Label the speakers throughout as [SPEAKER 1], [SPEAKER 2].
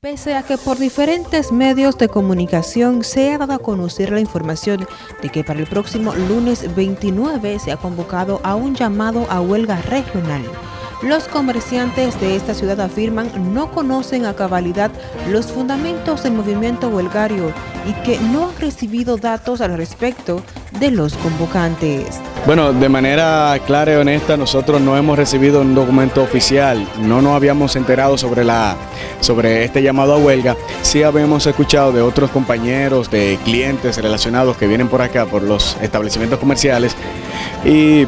[SPEAKER 1] Pese a que por diferentes medios de comunicación se ha dado a conocer la información de que para el próximo lunes 29 se ha convocado a un llamado a huelga regional, los comerciantes de esta ciudad afirman no conocen a cabalidad los fundamentos del movimiento huelgario y que no han recibido datos al respecto de los convocantes.
[SPEAKER 2] Bueno, de manera clara y honesta, nosotros no hemos recibido un documento oficial, no nos habíamos enterado sobre, la, sobre este llamado a huelga, sí habíamos escuchado de otros compañeros, de clientes relacionados que vienen por acá, por los establecimientos comerciales, y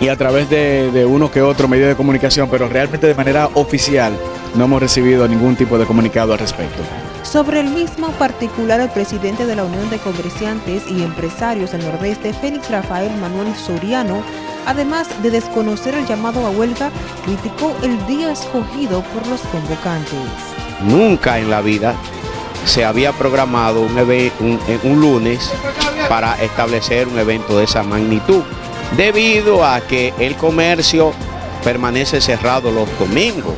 [SPEAKER 2] y a través de, uno que otro medio de comunicación, pero realmente de manera oficial no hemos recibido ningún tipo de comunicado al respecto.
[SPEAKER 1] Sobre el mismo particular, el presidente de la Unión de Comerciantes y Empresarios del Nordeste, Félix Rafael Manuel Soriano, además de desconocer el llamado a huelga, criticó el día escogido por los convocantes.
[SPEAKER 3] Nunca en la vida se había programado un, un, un lunes para establecer un evento de esa magnitud debido a que el comercio permanece cerrado los domingos.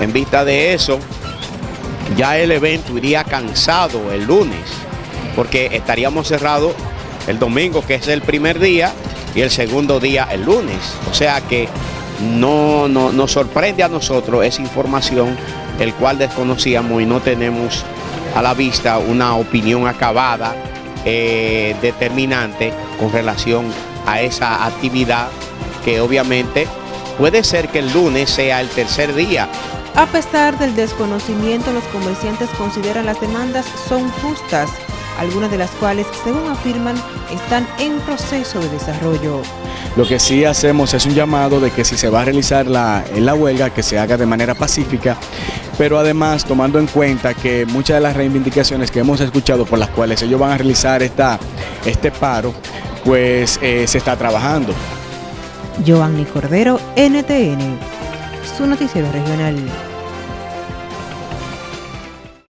[SPEAKER 3] En vista de eso, ya el evento iría cansado el lunes, porque estaríamos cerrados el domingo, que es el primer día, y el segundo día el lunes. O sea que no, nos sorprende a nosotros esa información, el cual desconocíamos y no tenemos a la vista una opinión acabada, eh, determinante con relación a esa actividad que obviamente puede ser que el lunes sea el tercer día.
[SPEAKER 1] A pesar del desconocimiento, los comerciantes consideran las demandas son justas, algunas de las cuales, según afirman, están en proceso de desarrollo.
[SPEAKER 2] Lo que sí hacemos es un llamado de que si se va a realizar la, la huelga, que se haga de manera pacífica, pero además tomando en cuenta que muchas de las reivindicaciones que hemos escuchado por las cuales ellos van a realizar esta, este paro, pues eh, se está trabajando.
[SPEAKER 1] Giovanni Cordero, NTN, su noticiero regional.